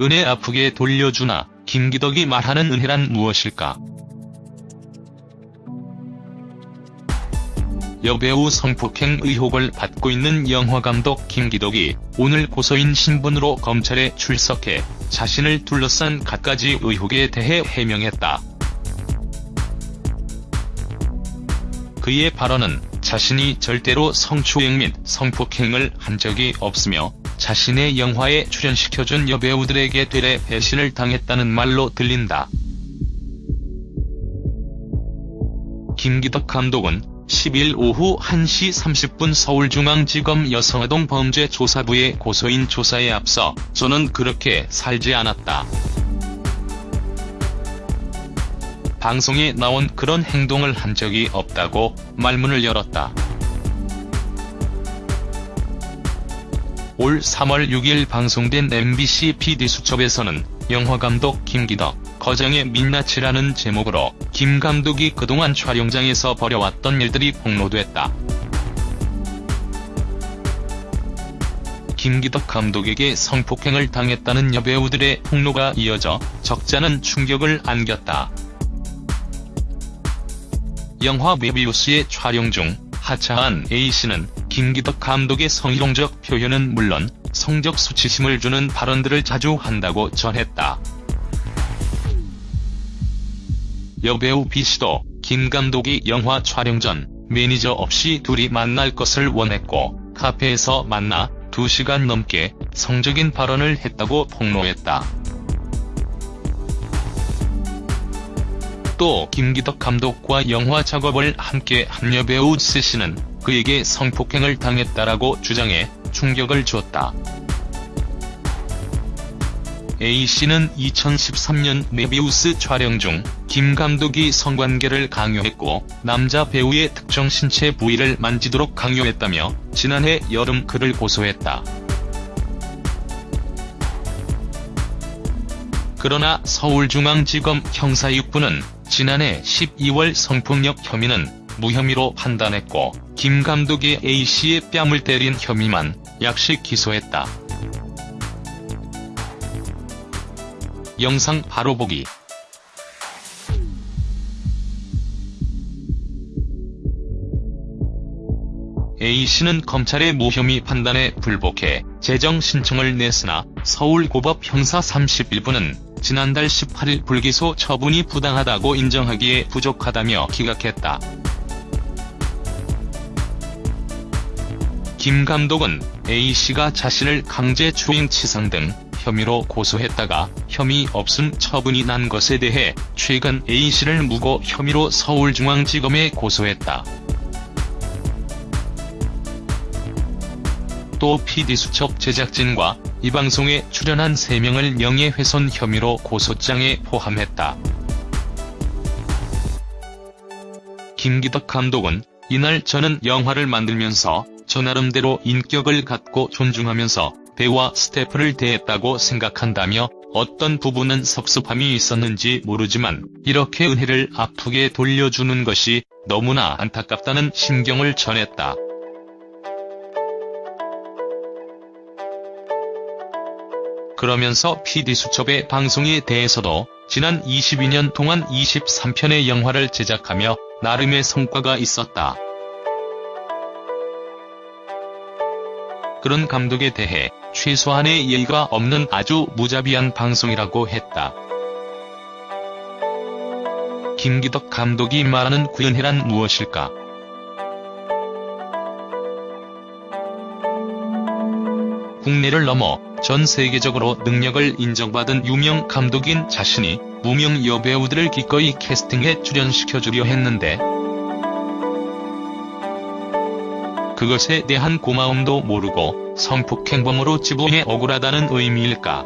은혜 아프게 돌려주나 김기덕이 말하는 은혜란 무엇일까? 여배우 성폭행 의혹을 받고 있는 영화감독 김기덕이 오늘 고소인 신분으로 검찰에 출석해 자신을 둘러싼 갖가지 의혹에 대해 해명했다. 그의 발언은 자신이 절대로 성추행 및 성폭행을 한 적이 없으며 자신의 영화에 출연시켜준 여배우들에게 되레 배신을 당했다는 말로 들린다. 김기덕 감독은 10일 오후 1시 30분 서울중앙지검 여성아동 범죄조사부의 고소인 조사에 앞서 저는 그렇게 살지 않았다. 방송에 나온 그런 행동을 한 적이 없다고 말문을 열었다. 올 3월 6일 방송된 MBC PD수첩에서는 영화감독 김기덕, 거정의 민낯이라는 제목으로 김 감독이 그동안 촬영장에서 벌여왔던 일들이 폭로됐다. 김기덕 감독에게 성폭행을 당했다는 여배우들의 폭로가 이어져 적잖은 충격을 안겼다. 영화 메비우스의 촬영 중 하차한 A씨는 김기덕 감독의 성희롱적 표현은 물론 성적 수치심을 주는 발언들을 자주 한다고 전했다. 여배우 B씨도 김 감독이 영화 촬영 전 매니저 없이 둘이 만날 것을 원했고 카페에서 만나 2시간 넘게 성적인 발언을 했다고 폭로했다. 또 김기덕 감독과 영화 작업을 함께 한 여배우 C씨는 그에게 성폭행을 당했다라고 주장해 충격을 줬다. A씨는 2013년 메비우스 촬영 중 김 감독이 성관계를 강요했고 남자 배우의 특정 신체 부위를 만지도록 강요했다며 지난해 여름 그를 고소했다. 그러나 서울중앙지검 형사 6부는 지난해 12월 성폭력 혐의는 무혐의로 판단했고 김 감독이 A씨의 뺨을 때린 혐의만 약식 기소했다. 영상 바로 보기 A씨는 검찰의 무혐의 판단에 불복해 재정 신청을 냈으나 서울고법 형사 31부는 지난달 18일 불기소 처분이 부당하다고 인정하기에 부족하다며 기각했다. 김 감독은 A씨가 자신을 강제 추행 치상 등 혐의로 고소했다가 혐의 없음 처분이 난 것에 대해 최근 A씨를 무고 혐의로 서울중앙지검에 고소했다. 또 PD수첩 제작진과 이 방송에 출연한 3명을 명예훼손 혐의로 고소장에 포함했다. 김기덕 감독은 이날 저는 영화를 만들면서 저 나름대로 인격을 갖고 존중하면서 배우와 스태프를 대했다고 생각한다며 어떤 부분은 섭섭함이 있었는지 모르지만 이렇게 은혜를 아프게 돌려주는 것이 너무나 안타깝다는 심경을 전했다. 그러면서 PD수첩의 방송에 대해서도 지난 22년 동안 23편의 영화를 제작하며 나름의 성과가 있었다. 그런 감독에 대해 최소한의 예의가 없는 아주 무자비한 방송이라고 했다. 김기덕 감독이 말하는 구현해란 무엇일까? 국내를 넘어 전 세계적으로 능력을 인정받은 유명 감독인 자신이 무명 여배우들을 기꺼이 캐스팅해 출연시켜주려 했는데 그것에 대한 고마움도 모르고 성폭행범으로 지부해 억울하다는 의미일까?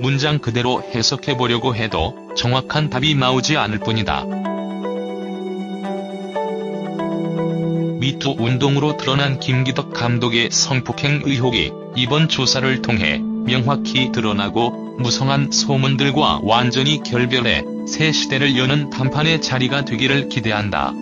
문장 그대로 해석해보려고 해도 정확한 답이 나오지 않을 뿐이다. 미투 운동으로 드러난 김기덕 감독의 성폭행 의혹이 이번 조사를 통해 명확히 드러나고 무성한 소문들과 완전히 결별해 새 시대를 여는 단판의 자리가 되기를 기대한다.